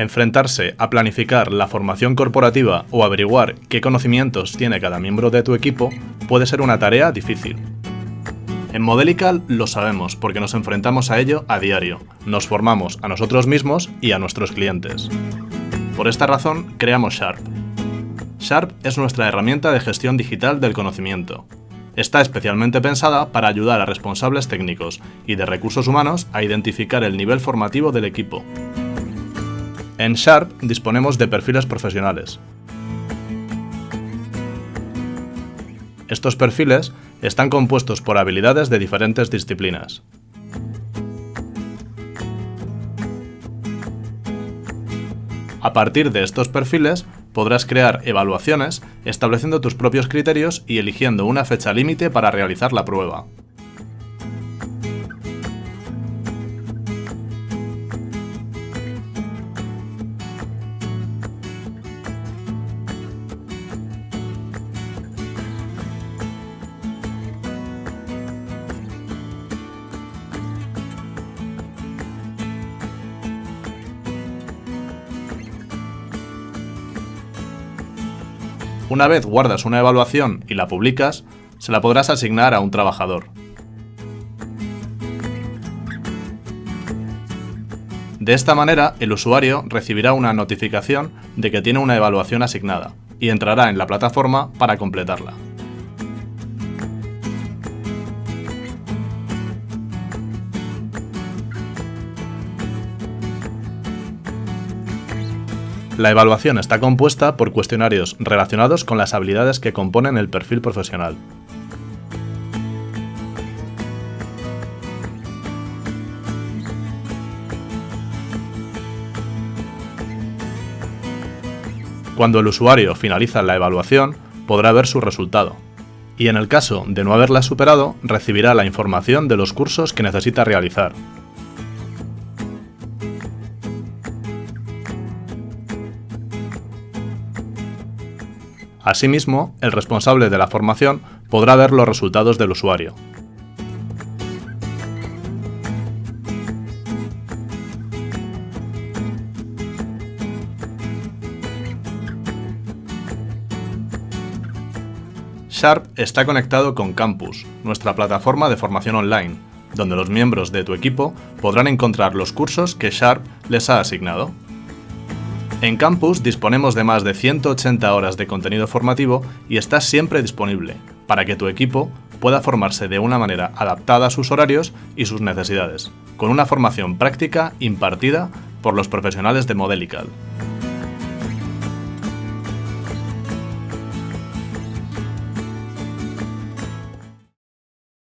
Enfrentarse a planificar la formación corporativa o averiguar qué conocimientos tiene cada miembro de tu equipo puede ser una tarea difícil. En Modelical lo sabemos porque nos enfrentamos a ello a diario, nos formamos a nosotros mismos y a nuestros clientes. Por esta razón creamos Sharp. Sharp es nuestra herramienta de gestión digital del conocimiento. Está especialmente pensada para ayudar a responsables técnicos y de recursos humanos a identificar el nivel formativo del equipo, en Sharp disponemos de perfiles profesionales. Estos perfiles están compuestos por habilidades de diferentes disciplinas. A partir de estos perfiles, podrás crear evaluaciones estableciendo tus propios criterios y eligiendo una fecha límite para realizar la prueba. Una vez guardas una evaluación y la publicas, se la podrás asignar a un trabajador. De esta manera, el usuario recibirá una notificación de que tiene una evaluación asignada y entrará en la plataforma para completarla. La evaluación está compuesta por cuestionarios relacionados con las habilidades que componen el perfil profesional. Cuando el usuario finaliza la evaluación, podrá ver su resultado. Y en el caso de no haberla superado, recibirá la información de los cursos que necesita realizar, Asimismo, el responsable de la formación podrá ver los resultados del usuario. Sharp está conectado con Campus, nuestra plataforma de formación online, donde los miembros de tu equipo podrán encontrar los cursos que Sharp les ha asignado. En Campus disponemos de más de 180 horas de contenido formativo y está siempre disponible, para que tu equipo pueda formarse de una manera adaptada a sus horarios y sus necesidades, con una formación práctica impartida por los profesionales de Modelical.